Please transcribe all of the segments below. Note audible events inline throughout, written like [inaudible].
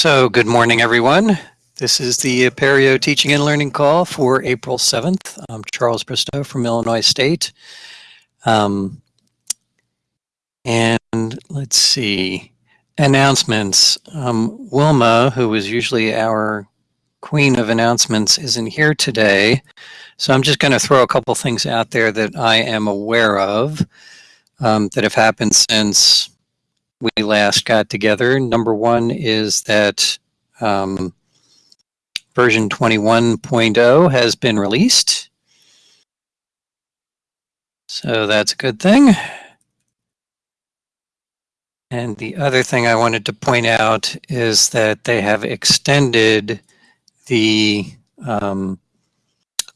So good morning, everyone. This is the Apereo Teaching and Learning Call for April 7th. I'm Charles Bristow from Illinois State. Um, and let's see, announcements. Um, Wilma, who is usually our queen of announcements, isn't here today. So I'm just going to throw a couple things out there that I am aware of um, that have happened since we last got together. Number one is that um, version 21.0 has been released. So that's a good thing. And the other thing I wanted to point out is that they have extended the um,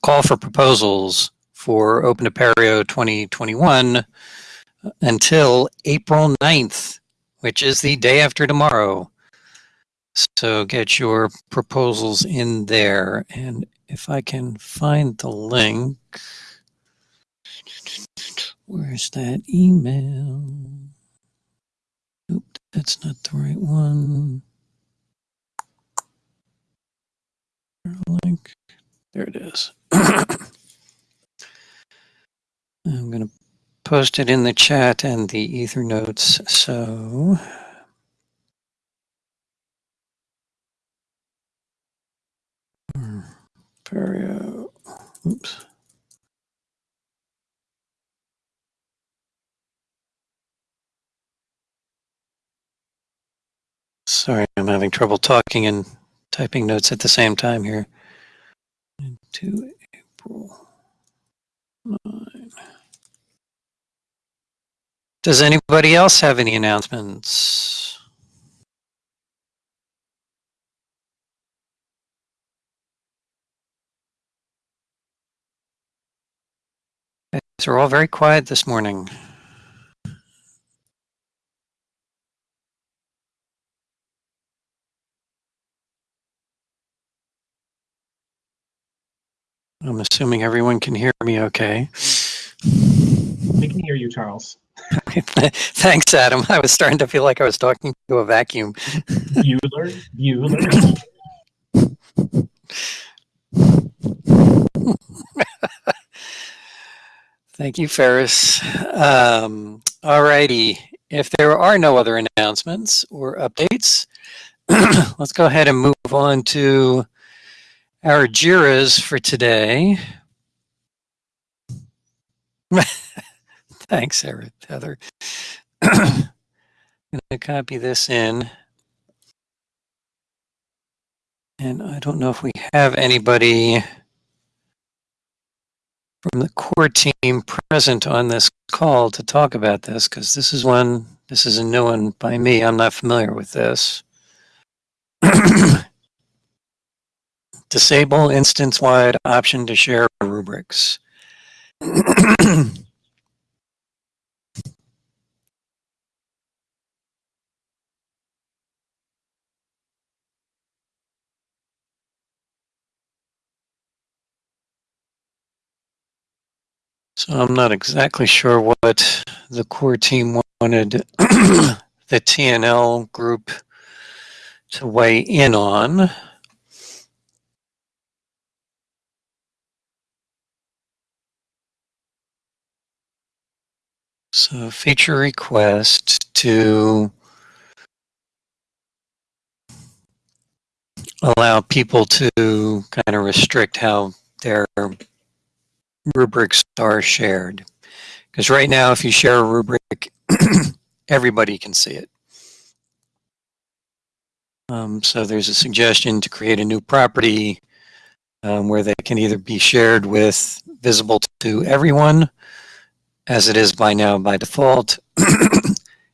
call for proposals for Open Apereo 2021 until April 9th which is the day after tomorrow. So get your proposals in there. And if I can find the link, where's that email? Nope, that's not the right one. Link. There it is. [coughs] I'm going to post it in the chat and the ether notes. So Perio, oops. Sorry, I'm having trouble talking and typing notes at the same time here April 9. Does anybody else have any announcements? Are all very quiet this morning. I'm assuming everyone can hear me okay. We can hear you, Charles. [laughs] Thanks, Adam. I was starting to feel like I was talking to a vacuum. Bueller, Bueller. [laughs] Thank you, Ferris. Um, all righty. If there are no other announcements or updates, [clears throat] let's go ahead and move on to our JIRAs for today. [laughs] Thanks, Eric, Heather. [clears throat] I'm going to copy this in. And I don't know if we have anybody from the core team present on this call to talk about this because this is one, this is a new one by me. I'm not familiar with this. [clears throat] Disable instance-wide option to share rubrics. [clears throat] So I'm not exactly sure what the core team wanted [clears throat] the TNL group to weigh in on. So feature request to allow people to kind of restrict how their rubrics are shared. Because right now, if you share a rubric, [clears throat] everybody can see it. Um, so there's a suggestion to create a new property um, where they can either be shared with visible to everyone, as it is by now by default, [clears throat]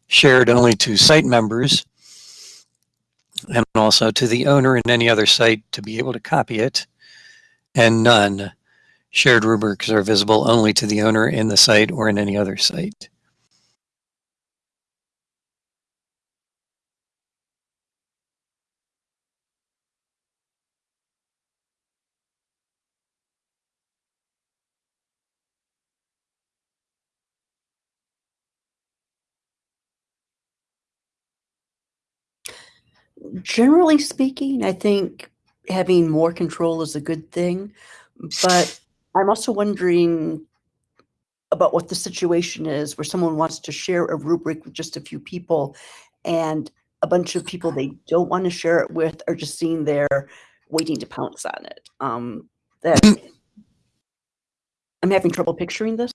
shared only to site members, and also to the owner in any other site to be able to copy it, and none Shared rubrics are visible only to the owner in the site or in any other site. Generally speaking, I think having more control is a good thing, but I'm also wondering about what the situation is where someone wants to share a rubric with just a few people and a bunch of people they don't want to share it with are just sitting there waiting to pounce on it. Um, that I'm having trouble picturing this.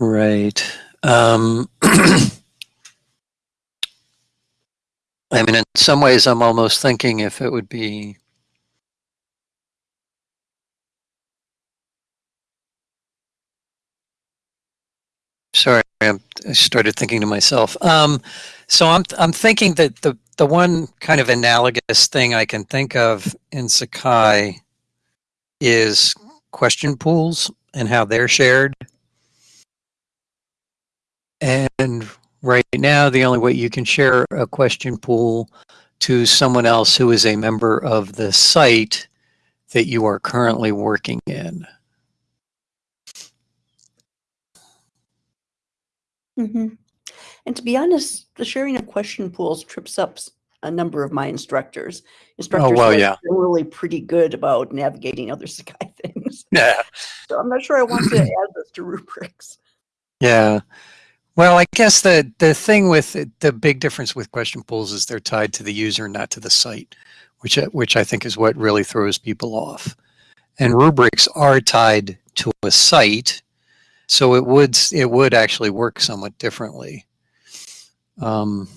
Right. Um, [clears throat] I mean, in some ways, I'm almost thinking if it would be. Sorry, I'm, I started thinking to myself. Um, so I'm I'm thinking that the the one kind of analogous thing I can think of in Sakai is question pools and how they're shared. And right now, the only way you can share a question pool to someone else who is a member of the site that you are currently working in. Hmm And to be honest, the sharing of question pools trips up a number of my instructors. Instructors well, who are yeah. generally pretty good about navigating other [laughs] Sakai things. [laughs] Yeah. So I'm not sure I want to [clears throat] add this to rubrics. Yeah. Well, I guess the the thing with it- the big difference with question pools is they're tied to the user, not to the site, which which I think is what really throws people off. And rubrics are tied to a site, so it would it would actually work somewhat differently. Um,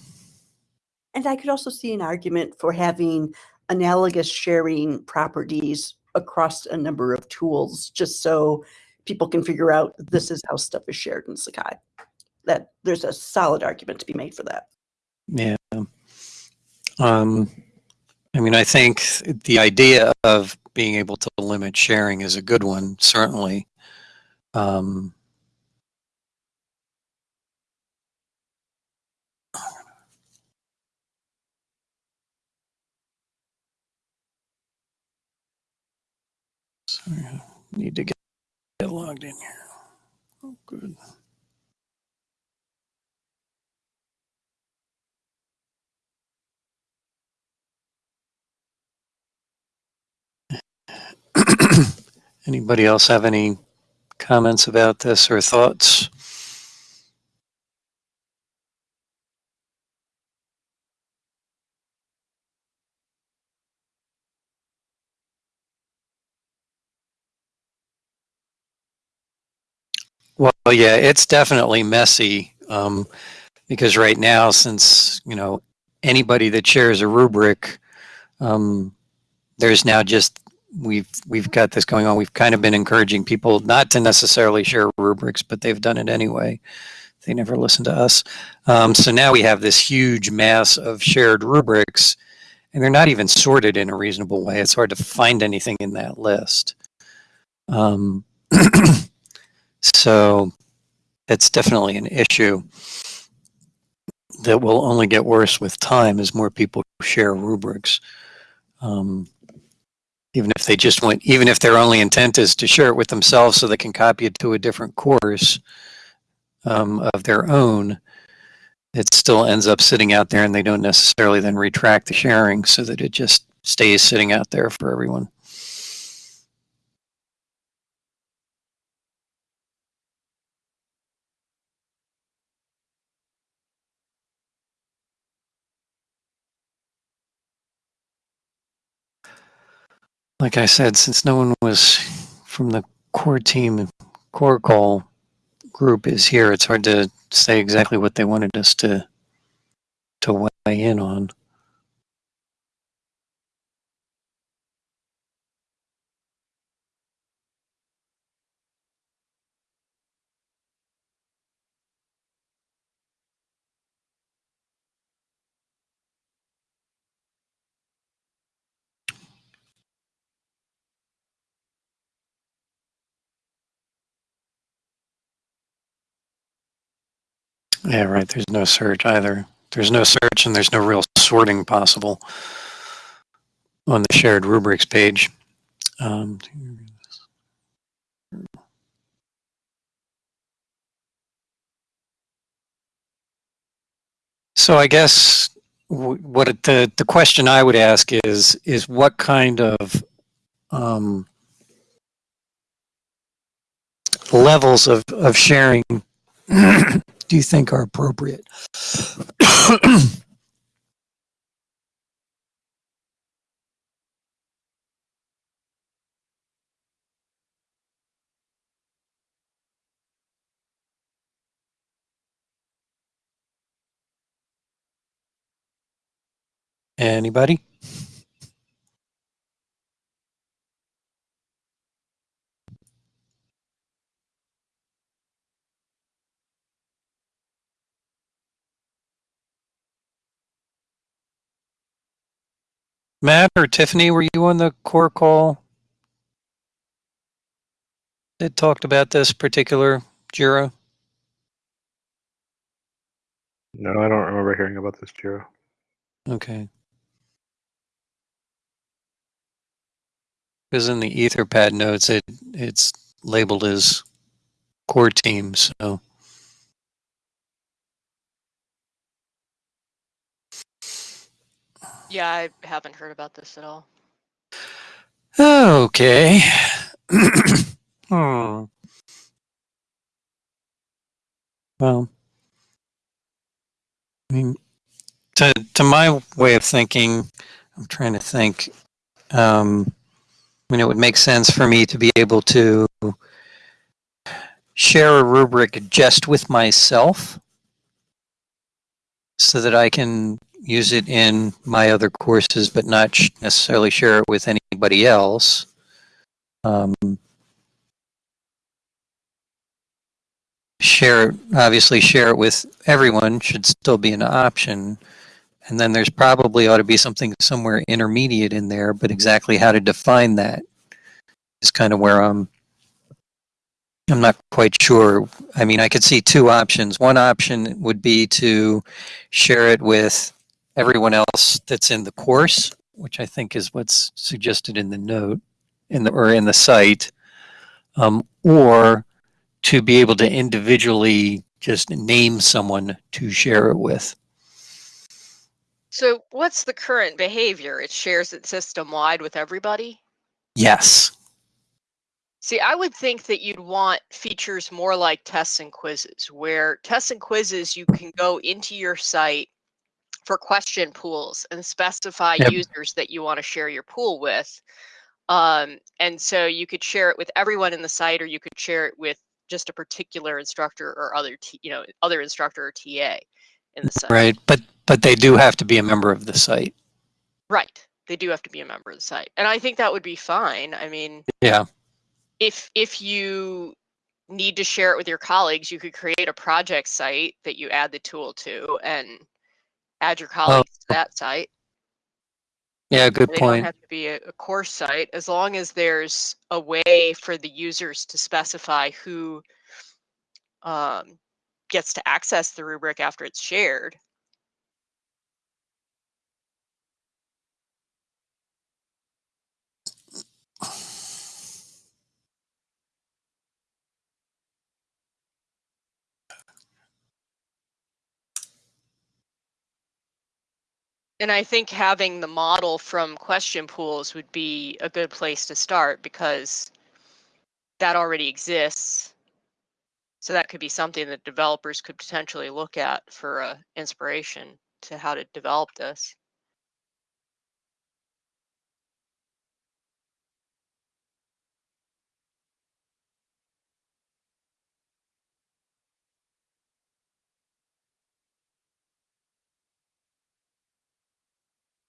And I could also see an argument for having analogous sharing properties across a number of tools, just so people can figure out this is how stuff is shared in Sakai. That there's a solid argument to be made for that. Yeah. Um, I mean, I think the idea of being able to limit sharing is a good one, certainly. Um, sorry, I need to get, get logged in here. Oh, good. [coughs] Anybody else have any comments about this or thoughts? Well, yeah, it's definitely messy um, because right now, since you know anybody that shares a rubric, um, there's now just we've we've got this going on. We've kind of been encouraging people not to necessarily share rubrics, but they've done it anyway. They never listen to us. Um, so now we have this huge mass of shared rubrics, and they're not even sorted in a reasonable way. It's hard to find anything in that list. Um, [clears throat] so it's definitely an issue that will only get worse with time as more people share rubrics. Um, even if they just want, even if their only intent is to share it with themselves so they can copy it to a different course um, of their own, it still ends up sitting out there and they don't necessarily then retract the sharing so that it just stays sitting out there for everyone. Like I said, since no one was from the core team, core call group is here, it's hard to say exactly what they wanted us to to weigh in on. Yeah, right. There's no search either. There's no search and there's no real sorting possible on the shared rubrics page. Um, so I guess what it- the, the question I would ask is, is what kind of, um, levels of, of sharing do you think are appropriate? Anybody? Matt or Tiffany, were you on the core call? That talked about this particular Jira? No, I don't remember hearing about this, Jira. Okay. Because in the Etherpad notes, it it's labeled as core team. So Yeah, I haven't heard about this at all. okay. [coughs] hmm. Well, I mean, to to my way of thinking, I'm trying to think. Um, I mean, it would make sense for me to be able to share a rubric just with myself so that I can use it in my other courses, but not necessarily share it with anybody else. Um, share, obviously, share it with everyone should still be an option. And then there's probably ought to be something somewhere intermediate in there, but exactly how to define that is kind of where I'm. I'm not quite sure. I mean, I could see two options. One option would be to share it with everyone else that's in the course, which I think is what's suggested in the note, in the or in the site, um, or to be able to individually just name someone to share it with. So what's the current behavior? It shares it system wide with everybody? Yes. See, I would think that you'd want features more like tests and quizzes, where tests and quizzes you can go into your site for question pools and specify Yep. users that you want to share your pool with. Um, and so you could share it with everyone in the site, or you could share it with just a particular instructor or other, t- you know, other instructor or TA in the site. Right. But but they do have to be a member of the site. Right. They do have to be a member of the site. And I think that would be fine. I mean, Yeah. if if you need to share it with your colleagues, you could create a project site that you add the tool to and add your colleagues to that site. Yeah. Good They don't point. have to be a, a course site as long as there's a way for the users to specify who um, gets to access the rubric after it's shared. And I think having the model from question pools would be a good place to start because that already exists. So that could be something that developers could potentially look at for uh, inspiration to how to develop this.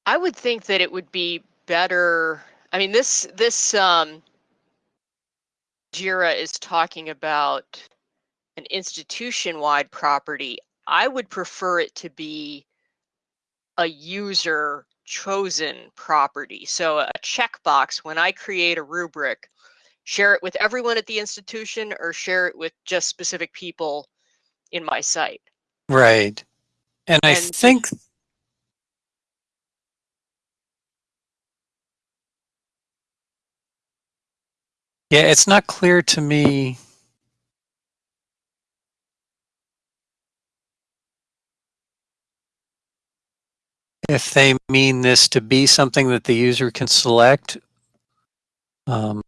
I would think that it would be better. I mean, this this um, Jira is talking about an institution-wide property. I would prefer it to be a user chosen property. So a checkbox when I create a rubric, share it with everyone at the institution or share it with just specific people in my site. Right. And I think Yeah, it's not clear to me. if they mean this to be something that the user can select. Um,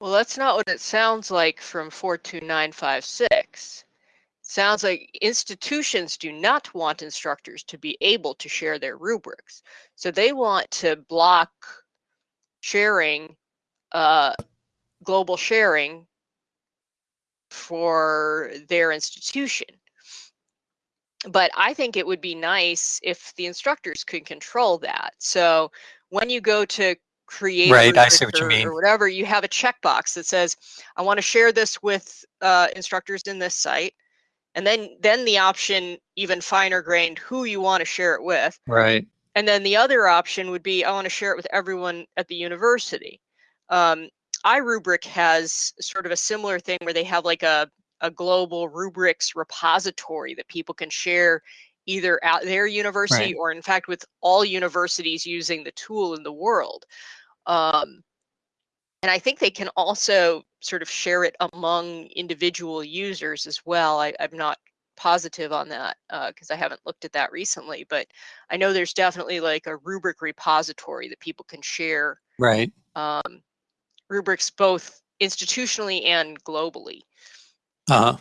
Well, that's not what it sounds like from 42956. Sounds like institutions do not want instructors to be able to share their rubrics. So they want to block sharing, uh, global sharing for their institution. But I think it would be nice if the instructors could control that. So when you go to create Right, I see what you or, mean. or whatever, you have a checkbox that says, I want to share this with uh, instructors in this site. And then, then the option, even finer grained, who you want to share it with. right. And then the other option would be, I want to share it with everyone at the university. Um, iRubric has sort of a similar thing where they have like a, a global rubrics repository that people can share either at their university Right. or in fact with all universities using the tool in the world. Um, and I think they can also sort of share it among individual users as well. I, I'm not positive on that because I haven't looked at that recently, but I know there's definitely like a rubric repository that people can share Right. um, rubrics both institutionally and globally. Uh-huh.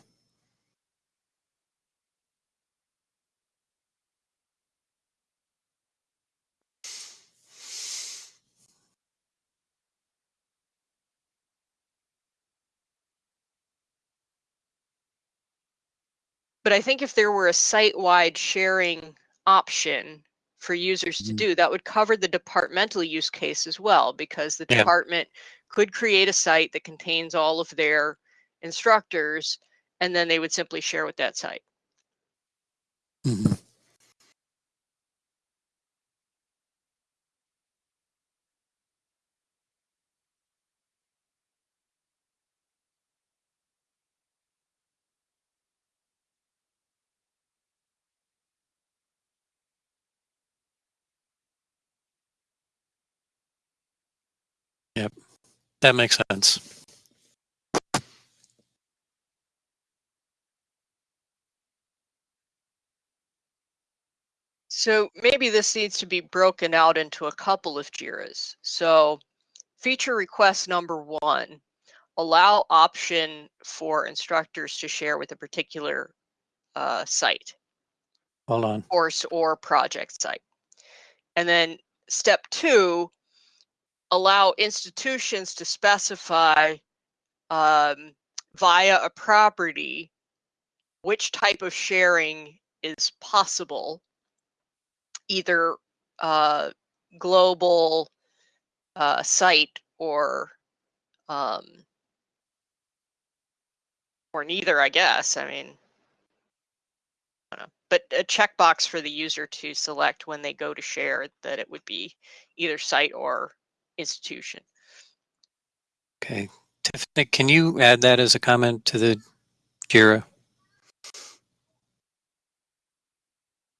But I think if there were a site-wide sharing option for users to Mhm. do, that would cover the departmental use case as well, because the Yeah. department could create a site that contains all of their instructors, and then they would simply share with that site. Mhm. Yep. That makes sense. So maybe this needs to be broken out into a couple of JIRAs. So feature request number one, allow option for instructors to share with a particular uh, site, Hold on. course or project site. And then step two, allow institutions to specify um, via a property which type of sharing is possible, either uh, global uh, site or um, or neither, I guess. I mean, I. But a checkbox for the user to select when they go to share that it would be either site or institution. Okay. Tiffany, can you add that as a comment to the JIRA?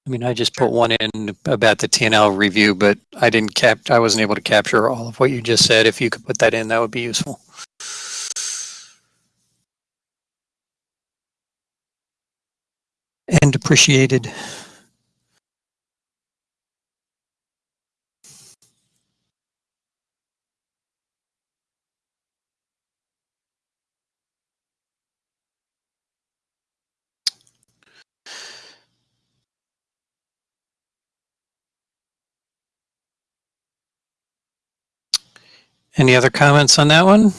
I mean, I just put one in about the TNL review, but I didn't cap, I wasn't able to capture all of what you just said. If you could put that in, that would be useful. And appreciated. Any other comments on that one?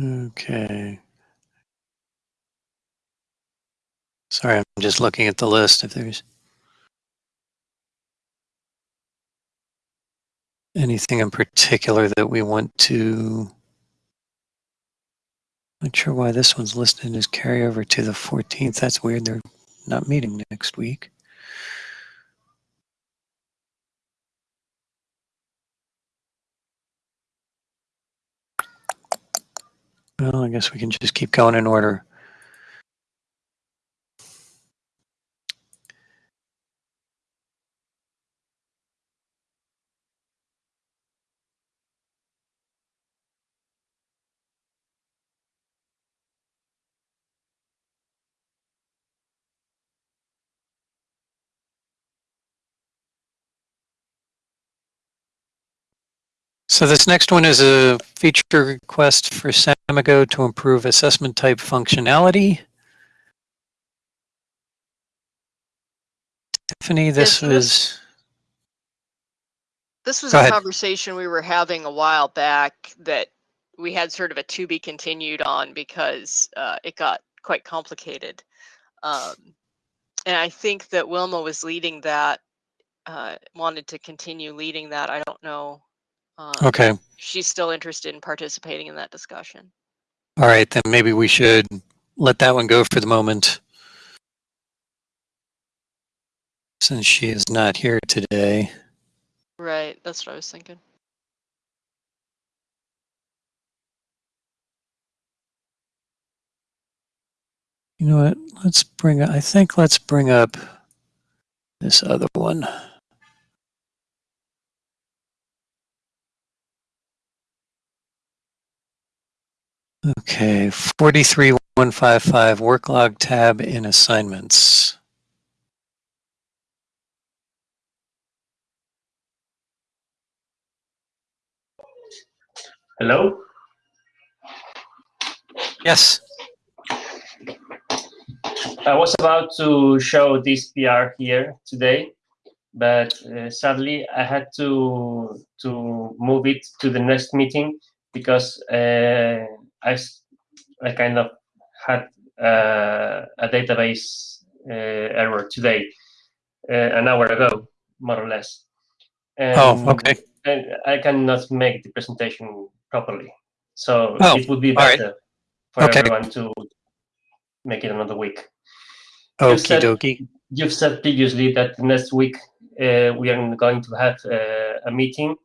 Okay. Sorry, I'm just looking at the list if there's anything in particular that we want to. Not sure why this one's listed as carryover to the 14th. That's weird. They're not meeting next week. Well, I guess we can just keep going in order. So this next one is a feature request for Samigo to improve assessment type functionality. Tiffany, this Yes, was, This was Go a ahead. conversation we were having a while back that we had sort of a to be continued on because uh, it got quite complicated. Um, and I think that Wilma was leading that, uh, wanted to continue leading that. I don't know. Uh, okay, She's still interested in participating in that discussion. all right, then maybe we should let that one go for the moment. Since she is not here today. Right, that's what I was thinking. You know what? Let's bring, I think let's bring up this other one. Okay, 43155 work log tab in assignments. Hello. Yes. I was about to show this PR here today, but uh, sadly I had to to move it to the next meeting because uh, I I kind of had uh, a database uh, error today, uh, an hour ago, more or less. Oh, And- okay. And I cannot make the presentation properly, so Oh, it would be all right. better for Okay. everyone to make it another week. Okie said- dokie. You've said previously that next week uh, we are going to have uh, a meeting.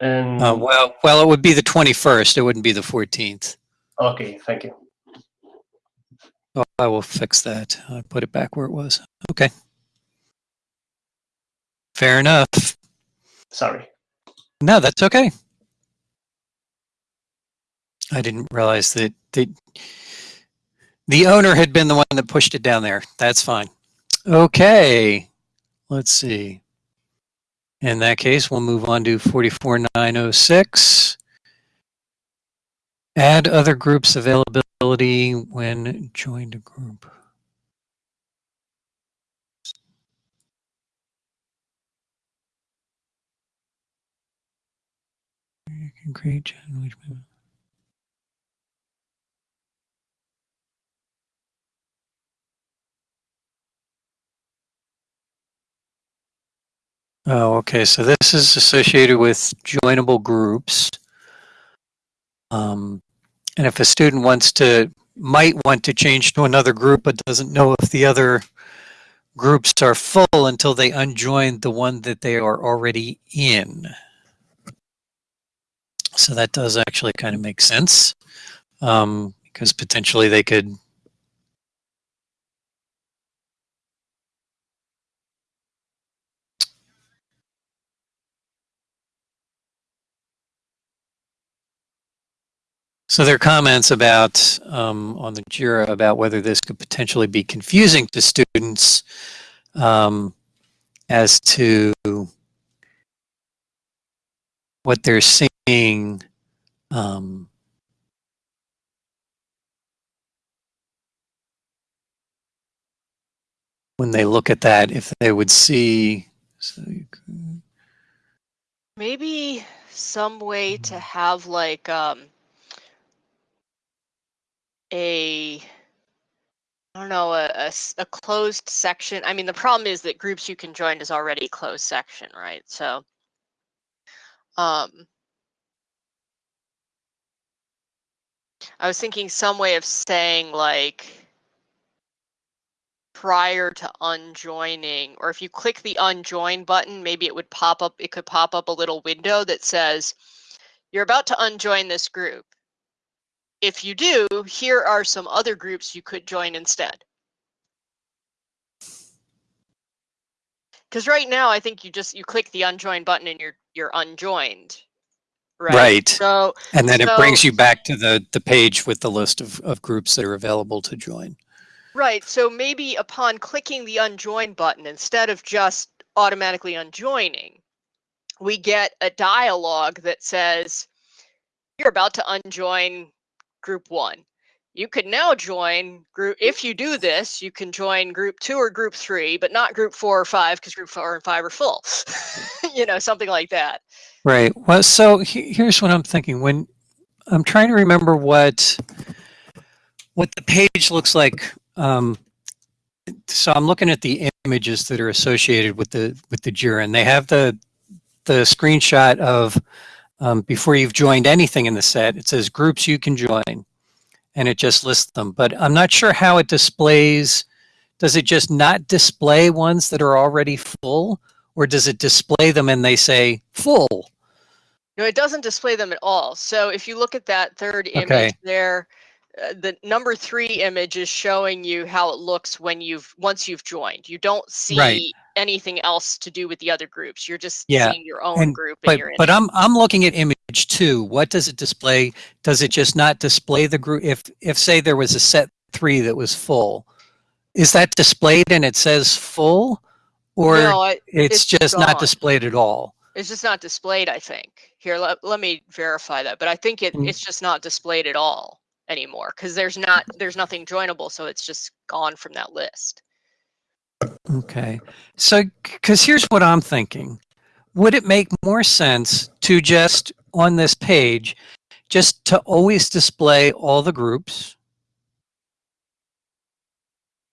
And Uh, well, well, it would be the 21st. It wouldn't be the 14th. Okay, thank you. Oh, I will fix that. I put it back where it was. Okay. Fair enough. Sorry. No, that's okay. I didn't realize that the the owner had been the one that pushed it down there. That's fine. Okay. Let's see. In that case, we'll move on to 44906. Add other groups availability when joined a group. You can create Wichman. Oh, okay. So this is associated with joinable groups. Um, and if a student wants to, might want to change to another group, but doesn't know if the other groups are full until they unjoin the one that they are already in. So that does actually kind of make sense. Um, because potentially they could So there are comments about um, on the JIRA about whether this could potentially be confusing to students um, as to what they're seeing. Um, when they look at that, if they would see. So could- Maybe some way to have like um a I don't know a a closed section. I mean, the problem is that groups you can join is already closed section, right? So, um, I was thinking some way of saying like prior to unjoining, or if you click the unjoin button, maybe it would pop up. It could pop up a little window that says you're about to unjoin this group. If you do, here are some other groups you could join instead. Because right now, I think you just you click the unjoin button and you're you're unjoined. Right. Right. So And then it brings you back to the, the page with the list of, of groups that are available to join. right. So maybe upon clicking the unjoin button, instead of just automatically unjoining, we get a dialog that says, "You're about to unjoin group one." You can now join group. If you do this, you can join group two or group three, but not group four or five because group four and five are full. [laughs] you know, something like that. Right. Well, so he- here's what I'm thinking. When I'm trying to remember what what the page looks like. Um, so I'm looking at the images that are associated with the with the Jira, and they have the the screenshot of um, before you've joined anything in the set. It says groups you can join, and it just lists them. But I'm not sure how it displays. Does it just not display ones that are already full, or does it display them and they say full? No, it doesn't display them at all. So if you look at that third image Okay. there, uh, the number three image is showing you how it looks when you've once you've joined. You don't see Right. Anything else to do with the other groups. You're just Yeah, seeing your own and- group But but. I'm I'm looking at image two. What does it display? Does it just not display the group? If if say there was a set three that was full, is that displayed and it says full, or no, I, it's, it's just gone. not displayed at all? it's just not displayed. I think here. Let, let me verify that. But I think it, Mm. it's just not displayed at all anymore because there's not there's nothing joinable. So it's just gone from that list. Okay. So, because here's what I'm thinking. Would it make more sense to just, on this page, just to always display all the groups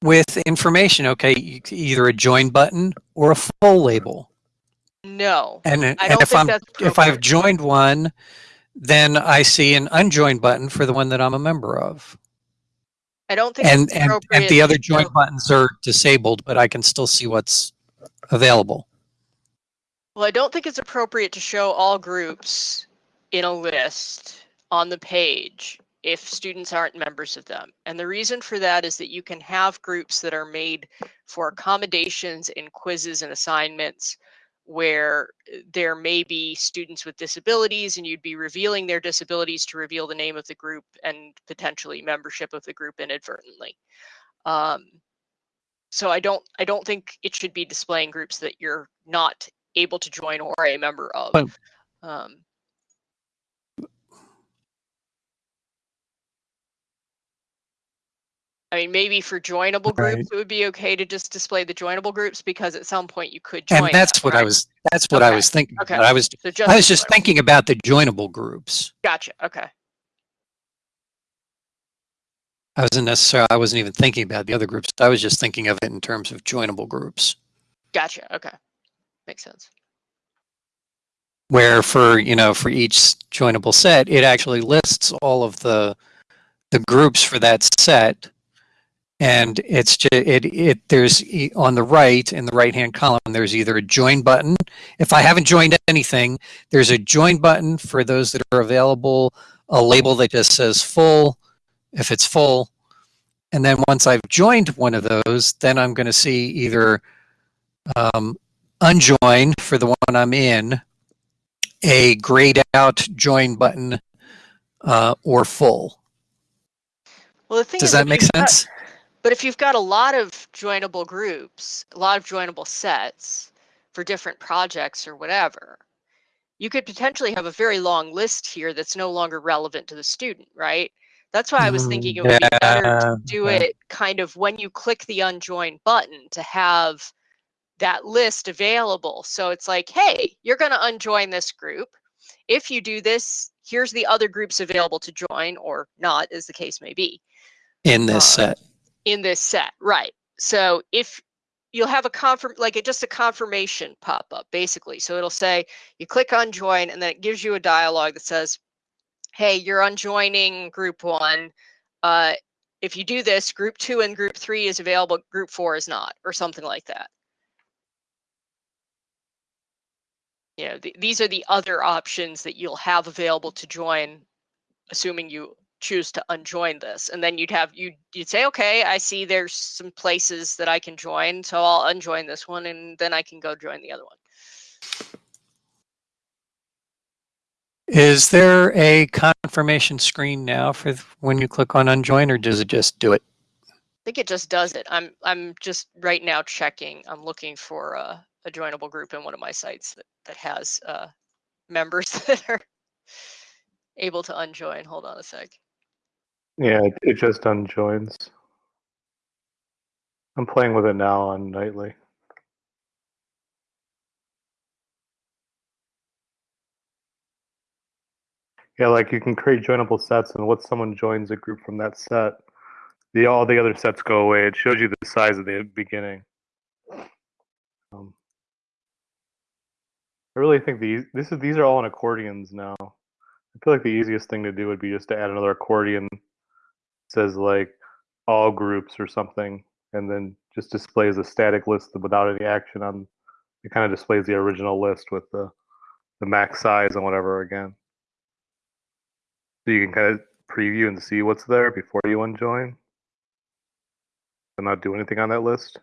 with information? Okay, either a join button or a full label. No, And, and if I'm if I've joined one, then I see an unjoined button for the one that I'm a member of. I don't think And it's and, and the other join buttons are disabled, but I can still see what's available. Well, I don't think it's appropriate to show all groups in a list on the page if students aren't members of them. And the reason for that is that you can have groups that are made for accommodations in quizzes and assignments where uh, there may be students with disabilities and you'd be revealing their disabilities to reveal the name of the group and potentially membership of the group inadvertently. Um, so I don't I don't think it should be displaying groups that you're not able to join or a member of. But- um, I mean, maybe for joinable Right. groups, it would be okay to just display the joinable groups because at some point you could join. And that's them, what I was that's what I was thinking. okay. about. I was So just I was just thinking about the joinable groups. Gotcha. Okay. I wasn't necessarily I wasn't even thinking about the other groups. I was just thinking of it in terms of joinable groups. Gotcha. Okay. Makes sense. Where for, you know, for each joinable set, it actually lists all of the the groups for that set. And it's just, it, it, there's on the right, in the right-hand column, there's either a join button. If I haven't joined anything, there's a join button for those that are available, a label that just says full, if it's full. And then once I've joined one of those, then I'm going to see either um, unjoin for the one I'm in, a grayed out join button, uh, or full. Well, the thing Does that make got- sense? But if you've got a lot of joinable groups, a lot of joinable sets for different projects or whatever, you could potentially have a very long list here that's no longer relevant to the student, right? That's why I was thinking it would be better to do it kind of when you click the unjoin button to have that list available. So it's like, hey, you're going to unjoin this group. If you do this, here's the other groups available to join or not, as the case may be in this uh, set. In this set, right? So if you'll have a confirm like it just a confirmation pop up basically. So it'll say you click on join and then it gives you a dialog that says, "Hey, you're unjoining group 1. Uh if you do this, group 2 and group 3 is available, group 4 is not," or something like that. You know, th- these are the other options that you'll have available to join assuming you choose to unjoin this and then you'd have you you'd say okay i see there's some places that i can join so i'll unjoin this one and then i can go join the other one. Is there a confirmation screen now for when you click on unjoin or does it just do it? i think it just does it. I'm i'm just right now checking. I'm looking for a, a joinable group in one of my sites that that has uh members [laughs] that are able to unjoin. Hold on a sec Yeah, it, it just unjoins. I'm playing with it now on Nightly. Yeah, like you can create joinable sets, and once someone joins a group from that set, the all the other sets go away. It shows you the size of the beginning. Um, I really think these this is these are all in accordions now. I feel like the easiest thing to do would be just to add another accordion says like all groups or something, and then just displays a static list without any action on. It kind of displays the original list with the the max size and whatever again. So you can kind of preview and see what's there before you unjoin, and not do anything on that list.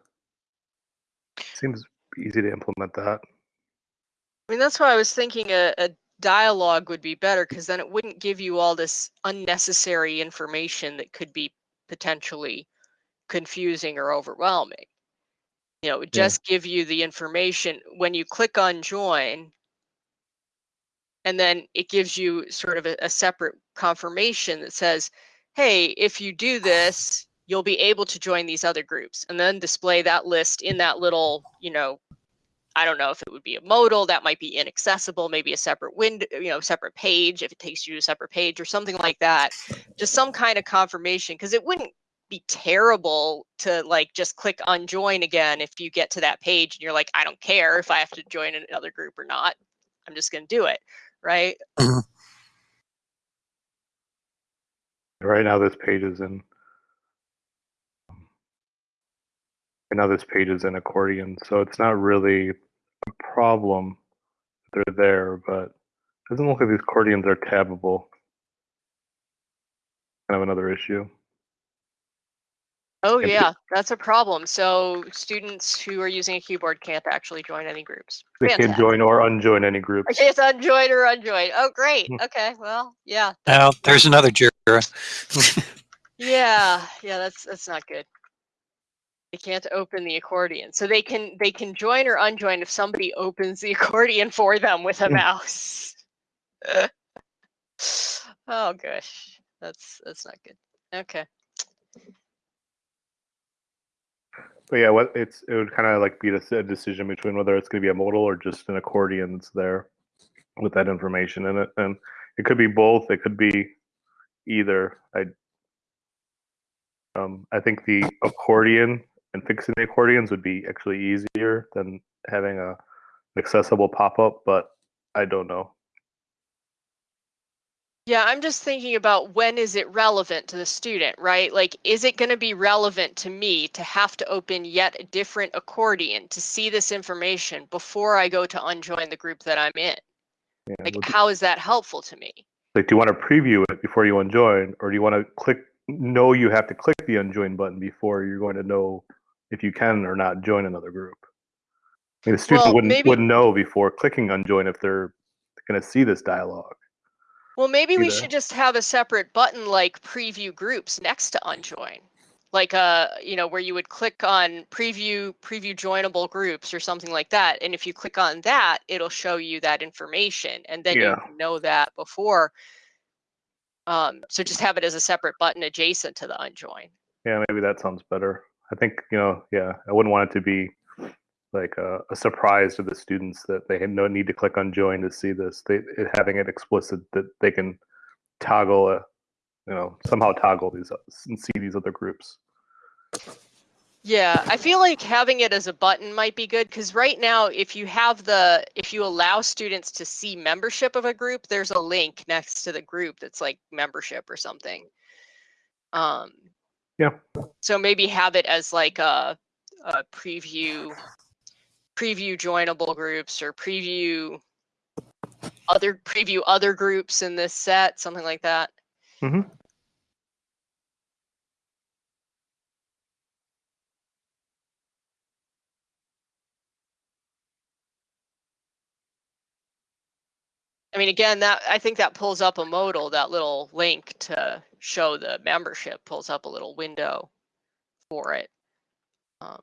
Seems easy to implement that. I mean, that's why I was thinking a, a dialogue would be better because then it wouldn't give you all this unnecessary information that could be potentially confusing or overwhelming. You know, it would Yeah. just give you the information when you click on join, and then it gives you sort of a, a separate confirmation that says, hey, if you do this, you'll be able to join these other groups and then display that list in that little, you know, I don't know if it would be a modal that might be inaccessible, maybe a separate window, uh, you know, separate page if it takes you to a separate page or something like that. Just some kind of confirmation because it wouldn't be terrible to like just click unjoin again if you get to that page and you're like, I don't care if I have to join another group or not. I'm just going to do it, right? [clears throat] Right now, this page is in. Right now, this page is in accordion, so it's not really a problem. that They're there, but it doesn't look like these accordions are tabbable. Kind of another issue. Oh And yeah, that's a problem. So students who are using a keyboard can't actually join any groups. They can't join or unjoin any groups. Okay, it's unjoin or unjoin. Oh, great. Hmm. Okay, well, yeah, Now, there's another Jira. [laughs] yeah, yeah. That's that's not good. They can't open the accordion, so they can they can join or unjoin if somebody opens the [laughs] accordion for them with a Hmm. mouse. [laughs] oh gosh, that's that's not good. Okay. But yeah, what it's it would kind of like be a decision between whether it's going to be a modal or just an accordion that's there with that information in it, and it could be both. It could be either. I um I think the accordion and fixing the accordions would be actually easier than having a accessible pop up, but I don't know. Yeah, I'm just thinking about when is it relevant to the student, right? Like, is it going to be relevant to me to have to open yet a different accordion to see this information before I go to unjoin the group that I'm in? Yeah, Like, how is that helpful to me? like do you want to preview it before you unjoin, or do you want to click know you have to click the unjoin button before you're going to know if you can or not join another group? I mean, the student Well, wouldn't maybe- wouldn't know before clicking on join if they're going to see this dialogue. Well, maybe we should just have a separate button like preview groups next to unjoin. Like uh, you know, where you would click on preview preview joinable groups or something like that. And if you click on that, it'll show you that information. And then Yeah. you know that before. Um, so just have it as a separate button adjacent to the unjoin. Yeah, maybe that sounds better. I think you know, yeah, I wouldn't want it to be like a, a surprise to the students that they no need to click on join to see this. They having it explicit that they can toggle a, you know, somehow toggle these and see these other groups. Yeah, I feel like having it as a button might be good because right now, if you have the, if you allow students to see membership of a group, there's a link next to the group that's like membership or something. Um, Yeah. So maybe have it as like a, a preview, preview joinable groups or preview other preview other groups in this set, something like that. Mhm. I mean, again, that I think that pulls up a modal, that little link to show the membership pulls up a little window for it. Um,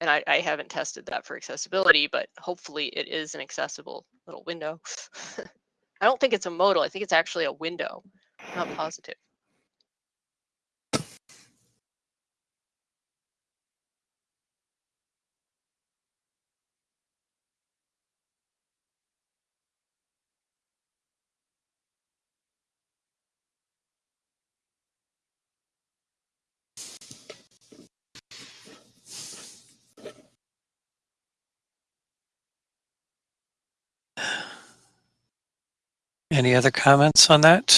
and I, I haven't tested that for accessibility, but hopefully it is an accessible little window. [laughs] I don't think it's a modal. I think it's actually a window. Not positive. Any other comments on that?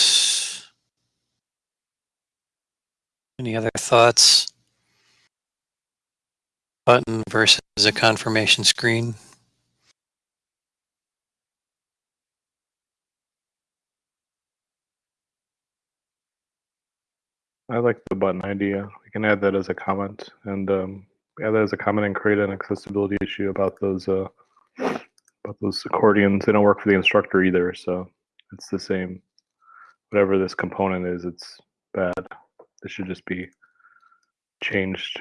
Any other thoughts? Button versus a confirmation screen. I like the button idea. We can add that as a comment and um, add that as a comment and create an accessibility issue about those uh, about those accordions. They don't work for the instructor either, so it's the same. Whatever this component is, it's bad. This should just be changed.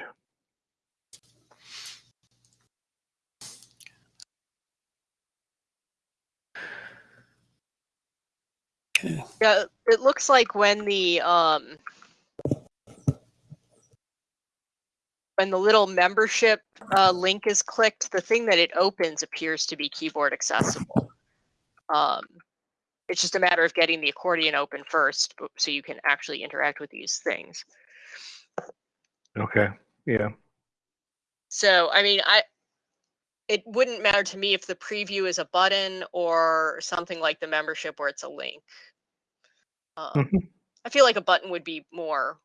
Yeah, it looks like when the um when the little membership uh, link is clicked, the thing that it opens appears to be keyboard accessible. Um, it's just a matter of getting the accordion open first, so you can actually interact with these things. Okay. Yeah. So, I mean, I it wouldn't matter to me if the preview is a button or something like the membership where it's a link. Um, Mhm. I feel like a button would be more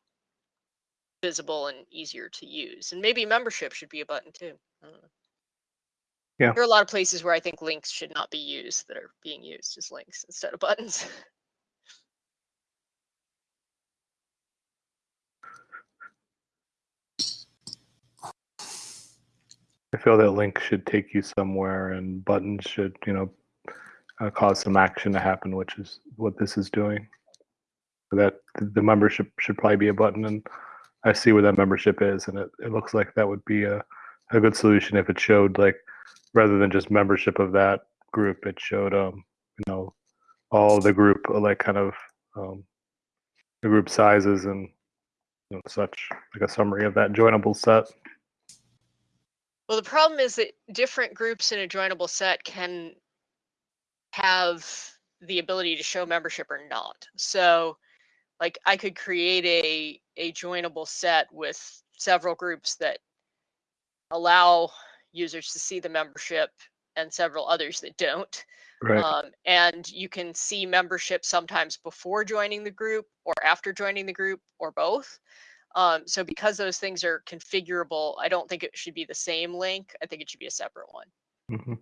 visible and easier to use, and maybe membership should be a button too. I don't know. Yeah. There are a lot of places where I think links should not be used that are being used as links instead of [laughs] buttons. I feel that link should take you somewhere, and buttons should, you know, uh, cause some action to happen, which is what this is doing. So that the membership should probably be a button, and I see where that membership is, and it, it looks like that would be a, a good solution if it showed like rather than just membership of that group, it showed um you know all the group uh, like kind of um, the group sizes and you know, such like a summary of that joinable set. Well, the problem is that different groups in a joinable set can have the ability to show membership or not. So, like, I could create a a joinable set with several groups that allow users to see the membership and several others that don't. Right. Um, and you can see membership sometimes before joining the group or after joining the group or both. Um, so because those things are configurable, I don't think it should be the same link. I think it should be a separate one. hmm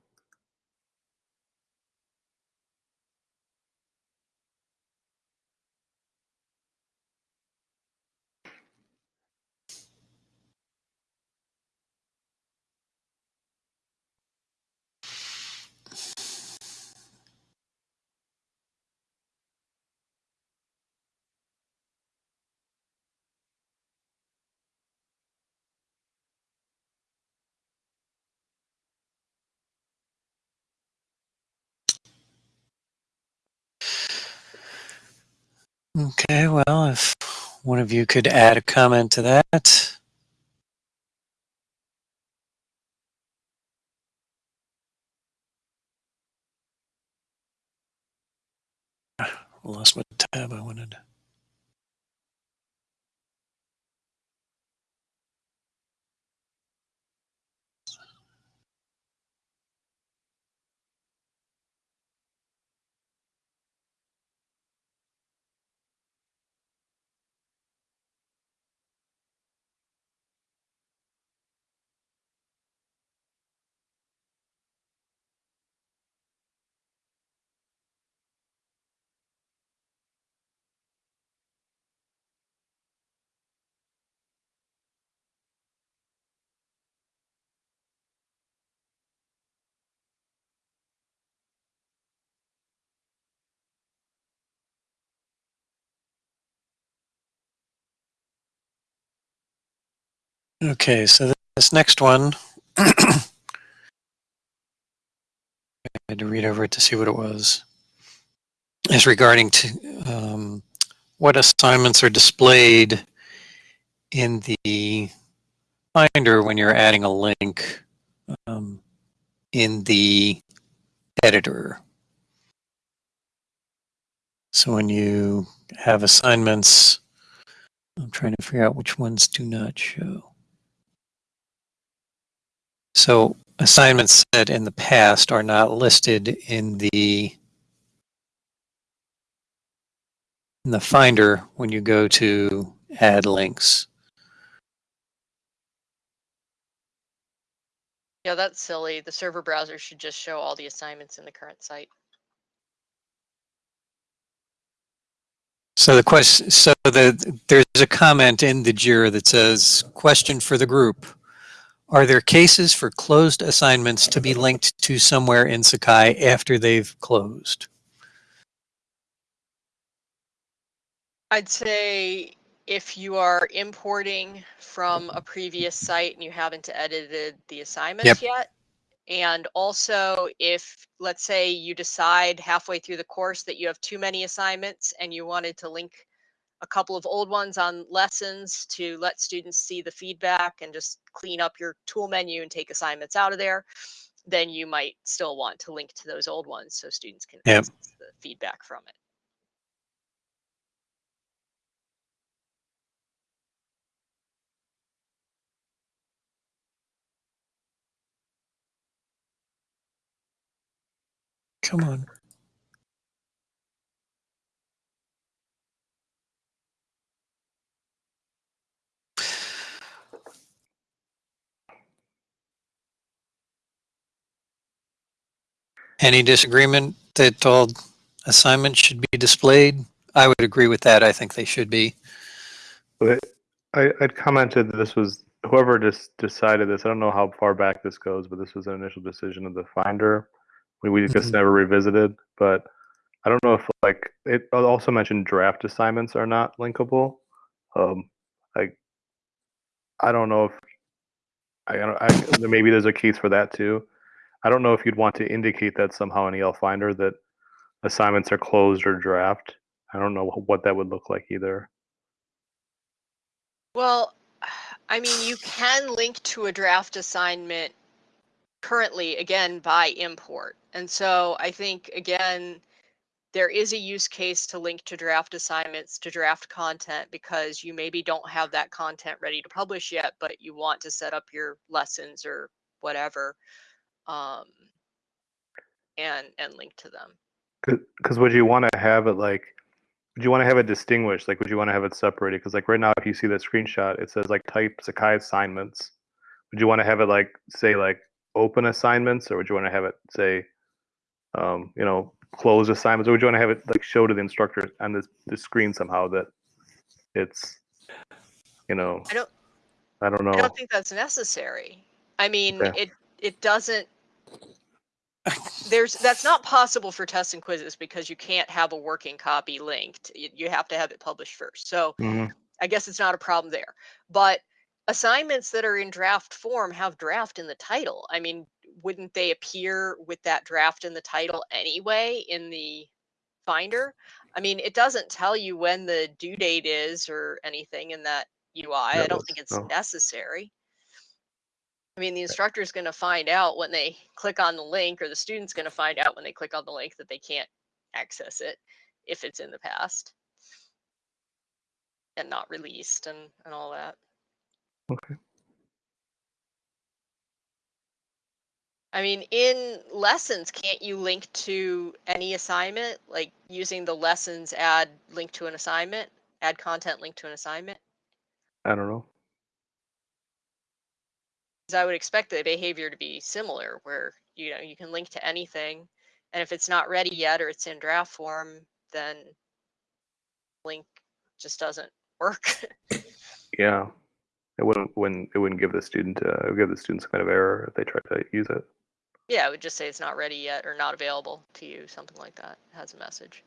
Okay, well, if one of you could add a comment to that. [sighs] Lost my tab I wanted. Okay, so this next one, [coughs] I had to read over it to see what it was, is regarding to um, what assignments are displayed in the Finder when you're adding a link um, in the editor. So when you have assignments, I'm trying to figure out which ones do not show. So assignments set in the past are not listed in the in the Finder when you go to add links. Yeah, that's silly. The server browser should just show all the assignments in the current site. So the question, so the, there's a comment in the JIRA that says, question for the group. Are there cases for closed assignments to be linked to somewhere in Sakai after they've closed? I'd say if you are importing from a previous site and you haven't edited the assignment yet, and also if, let's say you decide halfway through the course that you have too many assignments and you wanted to link a couple of old ones on lessons to let students see the feedback and just clean up your tool menu and take assignments out of there, then you might still want to link to those old ones so students can Yep. access the feedback from it. Come on. Any disagreement that all assignments should be displayed? I would agree with that. I think they should be. But I, I'd commented that this was whoever just decided this. I don't know how far back this goes, but this was an initial decision of the finder. We, we just Mhm. never revisited. But I don't know if like it also mentioned draft assignments are not linkable. Um, like I don't know if I, don't- I maybe there's a case for that too. I don't know if you'd want to indicate that somehow in elFinder that assignments are closed or draft. I don't know what that would look like either. Well, [sighs] I mean, you can link to a draft assignment currently, again, by import. And so I think, again, there is a use case to link to draft assignments to draft content because you maybe don't have that content ready to publish yet, but you want to set up your lessons or whatever um, and and link to them. Because would you want to have it like, would you want to have it distinguished? Like, would you want to have it separated? Because like right now, if you see that screenshot, it says like type Sakai assignments. Would you want to have it like say like open assignments, or would you want to have it say, um, you know, close assignments, or would you want to have it like show to the instructor on this the screen somehow that it's, you know, I don't I don't know. I don't think that's necessary. I mean, Okay. it it doesn't. There's that's not possible for tests and quizzes because you can't have a working copy linked. You, you have to have it published first. So Mhm. I guess it's not a problem there. But assignments that are in draft form have draft in the title. I mean, wouldn't they appear with that draft in the title anyway in the Finder? I mean, it doesn't tell you when the due date is or anything in that UI. I don't think it's no. necessary. I mean, the instructor is going to find out when they click on the link, or the student's going to find out when they click on the link that they can't access it if it's in the past and not released and, and all that. Okay. I mean, in lessons, can't you link to any assignment, like using the lessons add link to an assignment, add content link to an assignment? I don't know. I would expect the behavior to be similar, where you know you can link to anything, and if it's not ready yet or it's in draft form, then link just doesn't work. Yeah, it wouldn't wouldn't it wouldn't give the student uh, give the student some kind of error if they try to use it. yeah, it would just say it's not ready yet or not available to you, something like that. It has a message.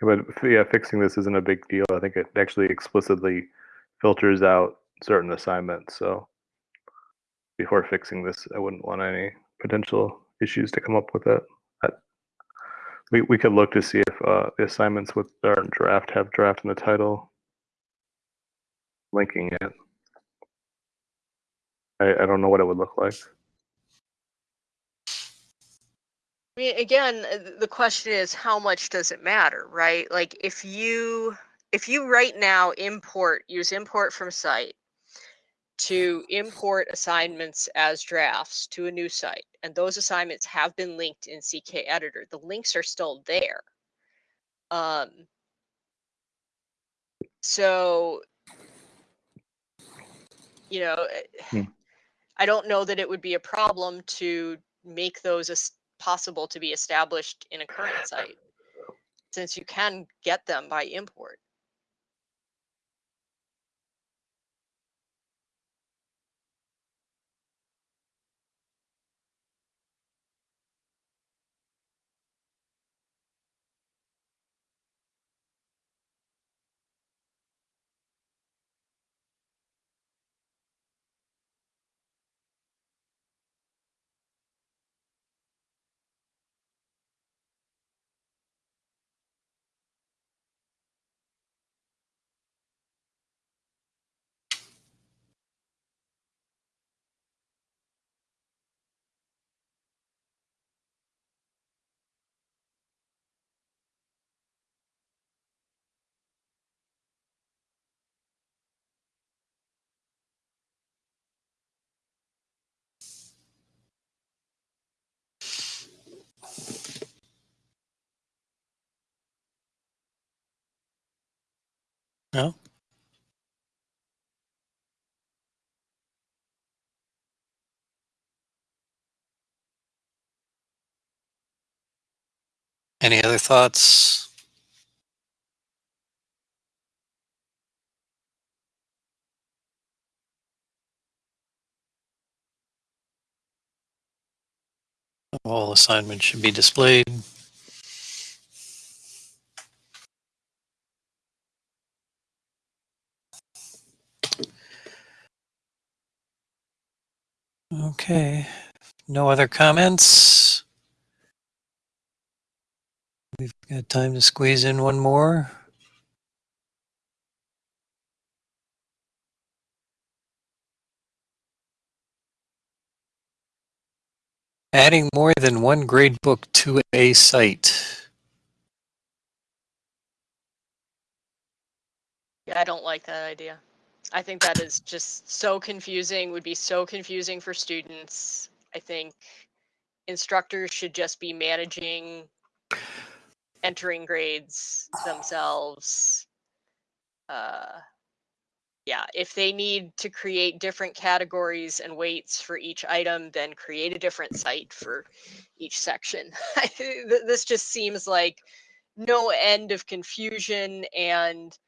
But yeah, fixing this isn't a big deal. I think it actually explicitly filters out certain assignments. So before fixing this, I wouldn't want any potential issues to come up with it. That- We, we could look to see if uh, the assignments with our draft have draft in the title, linking it. I, I don't know what it would look like. I mean, again, uh, the question is how much does it matter, right? Like if you if you right now import use import from site to import assignments as drafts to a new site, and those assignments have been linked in CK Editor, the links are still there. Um, so, you know, eh, Hmm. I don't know that it would be a problem to make those possible to be established in a current site, since you can get them by import. No? Any other thoughts? All assignments should be displayed. Okay, no other comments? We've got time to squeeze in one more. Adding more than one grade book to a site. Yeah, I don't like that idea. I think that is just so confusing, would be so confusing for students. I think instructors should just be managing entering grades themselves. Uh, yeah, if they need to create different categories and weights for each item, then create a different site for each section. [laughs] This just seems like no end of confusion and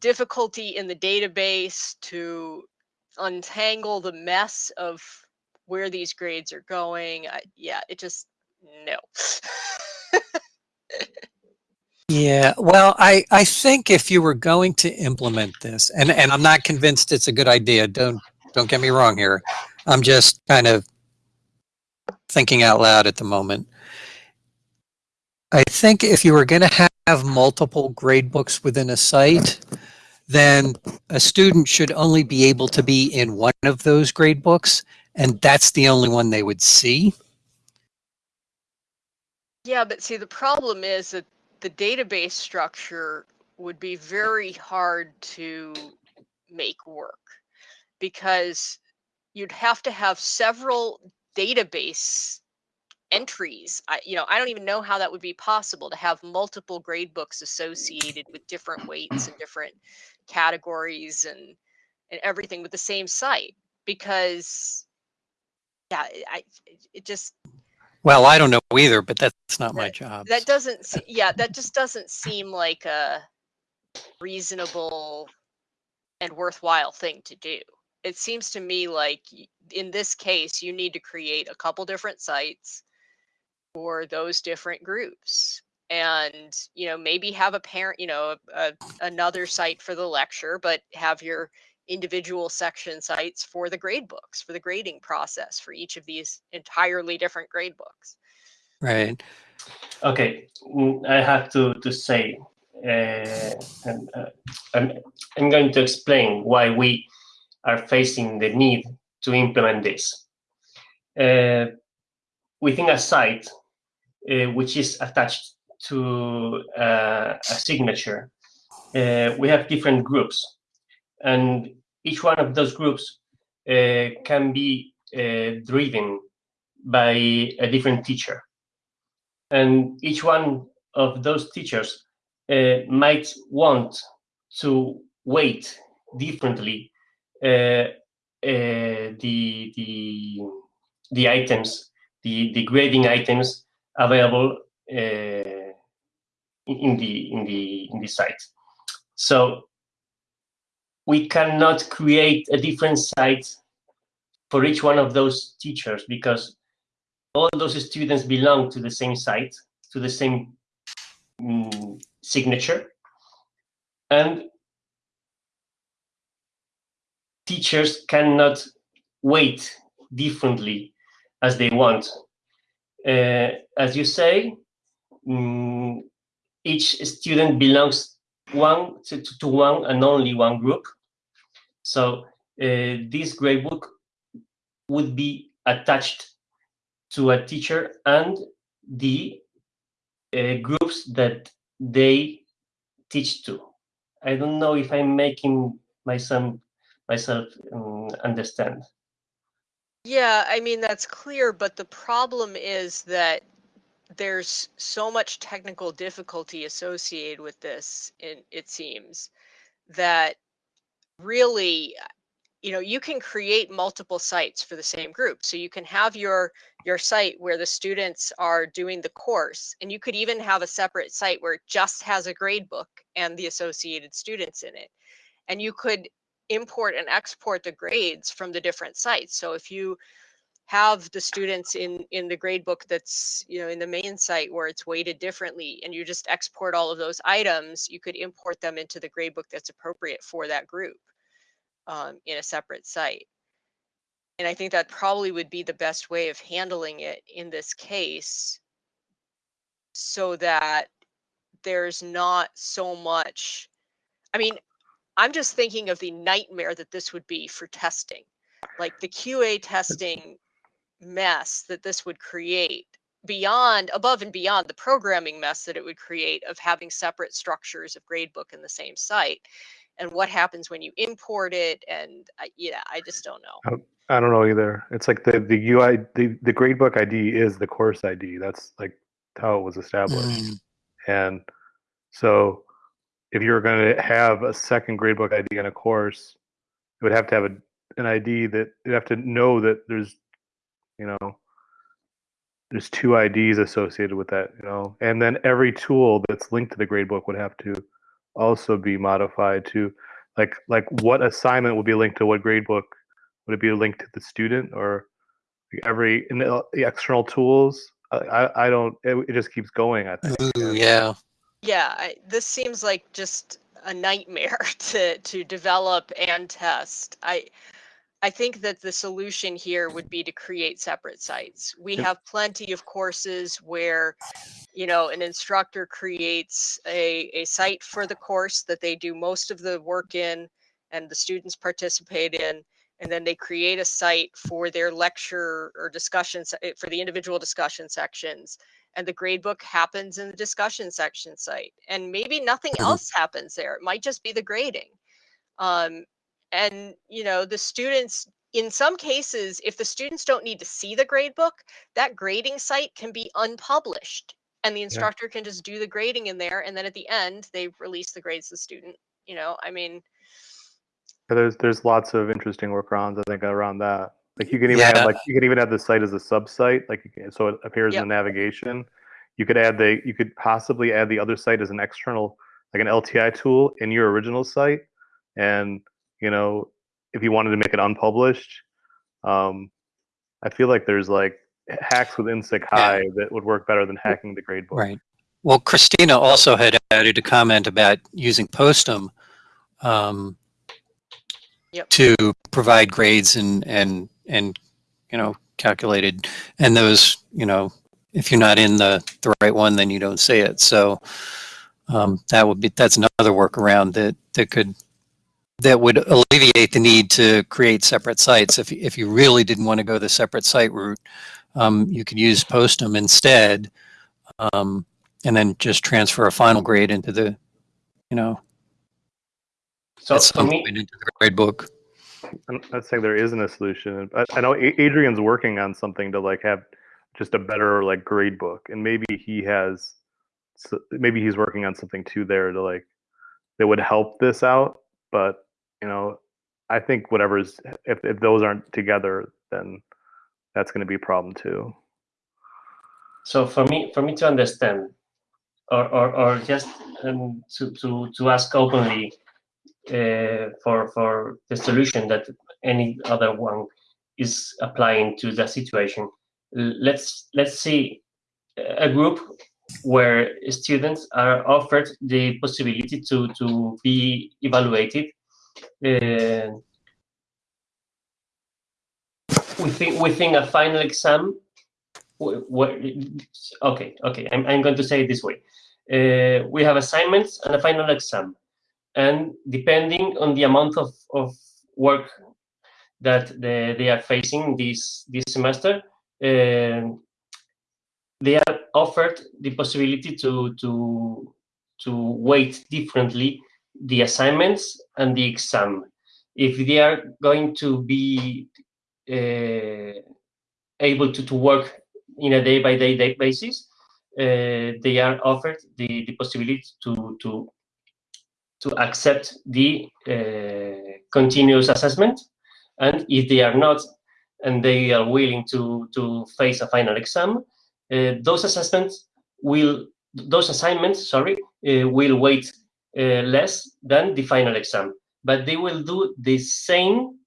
difficulty in the database to untangle the mess of where these grades are going. I, yeah, it just no. Yeah, well, I, I think if you were going to implement this, and, and I'm not convinced it's a good idea, don't, don't get me wrong here. I'm just kind of thinking out loud at the moment. I think if you were going to have multiple grade books within a site, then a student should only be able to be in one of those grade books, and that's the only one they would see. yeah, but see, the problem is that the database structure would be very hard to make work because you'd have to have several database entries. I, you know, I don't even know how that would be possible to have multiple grade books associated with different weights and different categories and and everything with the same site because yeah, I it just Well, I don't know either, but that's not my job. that doesn't yeah that just doesn't seem like a reasonable and worthwhile thing to do it seems to me like in this case you need to create a couple different sites for those different groups and you know maybe have a parent you know a, a, another site for the lecture but have your individual section sites for the grade books for the grading process for each of these entirely different grade books Right. Okay, mm, I have to to say, uh, and uh, I'm, I'm going to explain why we are facing the need to implement this. Uh, within a site uh, which is attached to uh, a signature, uh, we have different groups, and each one of those groups uh, can be uh, driven by a different teacher. And each one of those teachers might want to weight differently uh, the the the items, the the grading items available uh, in the in the in the site. So we cannot create a different site for each one of those teachers because all those students belong to the same site, to the same mm, signature. And teachers cannot weight differently as they want. Uh, as you say, mm, each student belongs one to, to one and only one group. So uh, this gradebook would be attached to a teacher and the uh, groups that they teach to. I don't know if I'm making myself myself um, understand. Yeah, I mean that's clear, but the problem is that there's so much technical difficulty associated with this, it, it seems, that really you know you can create multiple sites for the same group. So you can have your your site where the students are doing the course and you could even have a separate site where it just has a grade book and the associated students in it. And you could import and export the grades from the different sites so if you have the students in in the grade book that's you know in the main site where it's weighted differently and you just export all of those items you could import them into the grade book that's appropriate for that group um, in a separate site. And I think that probably would be the best way of handling it in this case so that there's not so much. I mean, I'm just thinking of the nightmare that this would be for testing, like the QA testing mess that this would create beyond above and beyond the programming mess that it would create of having separate structures of gradebook in the same site and what happens when you import it and I, yeah i just don't know I don't know either. It's like the the UI the the gradebook ID is the course ID. That's like how it was established. Mm, And so if you're going to have a second gradebook ID in a course, it would have to have a, an ID that you have to know that there's, you know, there's two IDs associated with that, you know, and then every tool that's linked to the gradebook would have to also be modified to like like what assignment would be linked to what gradebook would it be linked to the student or every in the, the external tools? I, I I don't it, it just keeps going I think. Ooh, yeah. Yeah I, this seems like just a nightmare [laughs] to to develop and test. I i think that the solution here would be to create separate sites. We have plenty of courses where you know an instructor creates a, a site for the course that they do most of the work in and the students participate in and then they create a site for their lecture or discussion eh, for the individual discussion sections and the gradebook happens in the discussion section site and maybe nothing Mhm. else happens there it might just be the grading um, and you know the students in some cases if the students don't need to see the gradebook that grading site can be unpublished and the instructor can just do the grading in there and then at the end they release the grades to the student you know i mean there's there's lots of interesting workarounds I think around that. Like you can even Yeah. have like you can even have the site as a sub-site, like can, so it appears Yep. in the navigation. You could add the you could possibly add the other site as an external like an LTI tool in your original site, and you know if you wanted to make it unpublished, um, I feel like there's like hacks within Sakai that would work better than hacking the gradebook. Right. Well, Christina also had added a comment about using Postem um, Yep. to provide grades and, and, and, you know, calculated, and those, you know, if you're not in the, the right one, then you don't see it. So um, that would be, that's another workaround that, that could, that would alleviate the need to create separate sites. If, if you really didn't want to go the separate site route, um, you could use Postem instead. Um, and then just transfer a final grade into the, you know, So at some me, point into the grade book. I'm not saying there isn't a solution. I, I know Adrian's working on something to like have just a better like grade book, and maybe he has, maybe he's working on something too there to like that would help this out. But you know, I think whatever's if if those aren't together, then that's going to be a problem too. so for me, for me to understand, or or, or just um, to, to to ask openly uh, for for the solution that any other one is applying to the situation. Let's let's see a group where students are offered the possibility to to be evaluated uh, within within a final exam. okay, okay, I'm, I'm going to say it this way. Uh, we have assignments and a final exam and depending on the amount of, of work that the, they are facing this this semester, um, they are offered the possibility to to to weight differently the assignments and the exam. If they are going to be uh, able to, to work in a day by day basis, uh, they are offered the, the possibility to, to to accept the uh, continuous assessment. And if they are not, and they are willing to, to face a final exam, uh, those assessments will, those assignments, sorry, uh, will wait less than the final exam, but they will do the same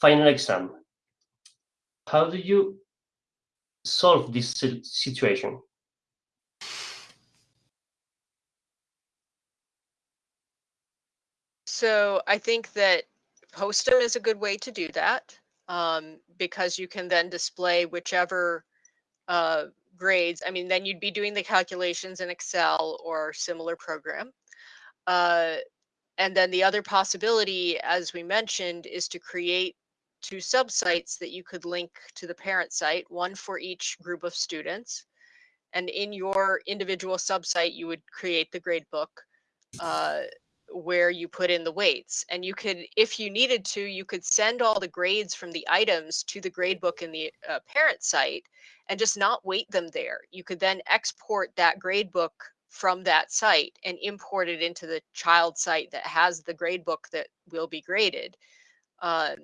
final exam. How do you solve this situation? So I think that Postem is a good way to do that um, because you can then display whichever uh, grades. I mean, then you'd be doing the calculations in Excel or similar program. Uh, and then the other possibility, as we mentioned, is to create two subsites that you could link to the parent site, one for each group of students. And in your individual subsite, you would create the grade book. Uh, where you put in the weights and you could if you needed to you could send all the grades from the items to the grade book in the uh, parent site and just not weight them there. You could then export that grade book from that site and import it into the child site that has the grade book that will be graded. Um,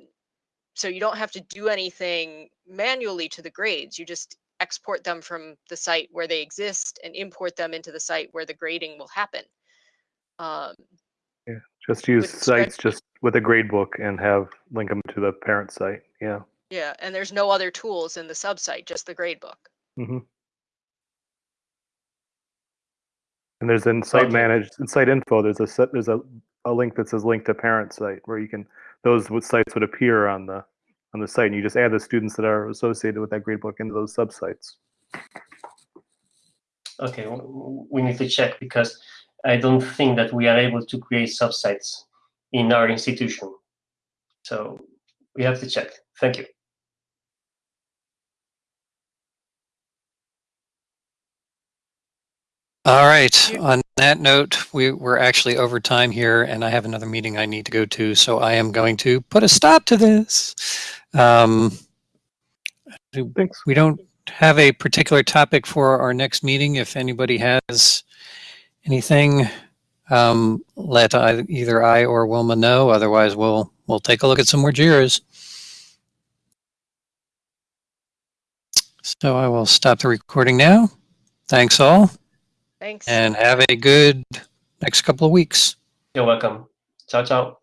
so you don't have to do anything manually to the grades you just export them from the site where they exist and import them into the site where the grading will happen. Um, Just use With sites spreadsheet. just with a grade book and have link them to the parent site. Yeah. Yeah, and there's no other tools in the subsite, just the gradebook. hmm And there's in site Okay. managed in site info. There's a set. There's a, a link that says link to parent site where you can those would, sites would appear on the on the site, and you just add the students that are associated with that grade book into those subsites. Okay, w- w- we need to check because I don't think that we are able to create subsites in our institution. So we have to check. Thank you. All right. On that note, we, we're actually over time here and I have another meeting I need to go to. So I am going to put a stop to this. Um, Thanks. we don't have a particular topic for our next meeting. If anybody has anything, um, let I, either I or Wilma know. Otherwise, we'll we'll take a look at some more JIRAs. So I will stop the recording now. Thanks all, Thanks. and have a good next couple of weeks. You're welcome. Ciao, ciao.